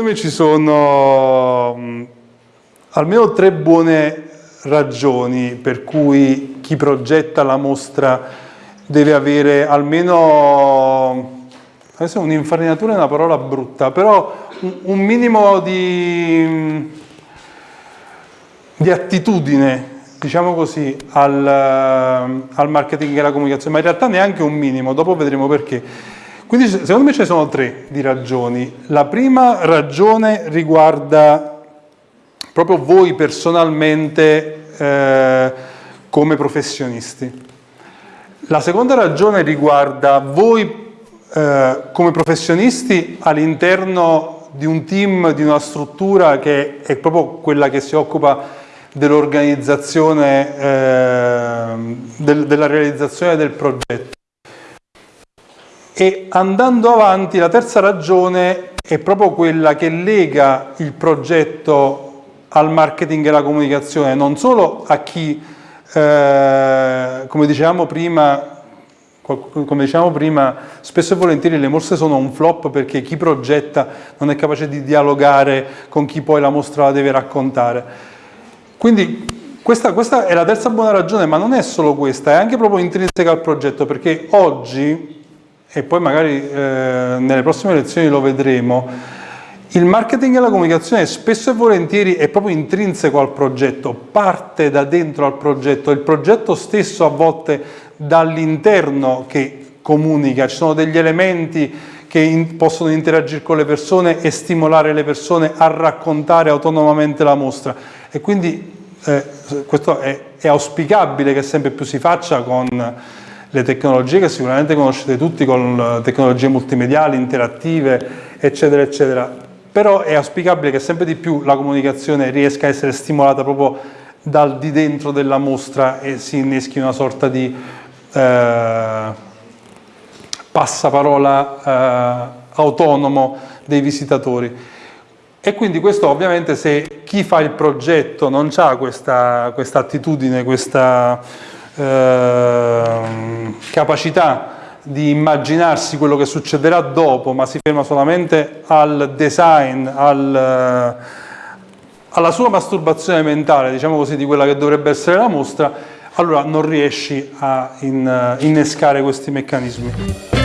secondo me ci sono mh, almeno tre buone ragioni per cui chi progetta la mostra deve avere almeno adesso un'infarinatura è una parola brutta però un, un minimo di, di attitudine diciamo così, al, al, marketing e alla comunicazione, ma in realtà neanche un minimo, dopo vedremo perché. Quindi secondo me ce ne sono tre di ragioni. La prima ragione riguarda proprio voi personalmente eh, come professionisti. La seconda ragione riguarda voi eh, come professionisti all'interno di un team, di una struttura che è proprio quella che si occupa dell'organizzazione, eh, del, della realizzazione del progetto. E andando avanti, la terza ragione è proprio quella che lega il progetto al marketing e alla comunicazione, non solo a chi, eh, come dicevamo prima, come diciamo prima, spesso e volentieri le mostre sono un flop perché chi progetta non è capace di dialogare con chi poi la mostra la deve raccontare. Quindi questa, questa, è la terza buona ragione, ma non è solo questa, è anche proprio intrinseca al progetto, perché oggi, e poi magari eh, nelle prossime lezioni lo vedremo, il marketing e la comunicazione spesso e volentieri è proprio intrinseco al progetto, parte da dentro al progetto, il progetto stesso a volte dall'interno che comunica, ci sono degli elementi che in, possono interagire con le persone e stimolare le persone a raccontare autonomamente la mostra. E quindi eh, questo è, è, auspicabile che sempre più si faccia con le tecnologie che sicuramente conoscete tutti, con tecnologie multimediali, interattive, eccetera, eccetera. Però è auspicabile che sempre di più la comunicazione riesca a essere stimolata proprio dal di dentro della mostra e si inneschi una sorta di eh, passaparola eh, autonomo dei visitatori. E quindi questo ovviamente se chi fa il progetto non ha questa, questa, attitudine, questa eh, capacità di immaginarsi quello che succederà dopo, ma si ferma solamente al design, al, alla sua masturbazione mentale, diciamo così, di quella che dovrebbe essere la mostra, allora non riesci a in, innescare questi meccanismi.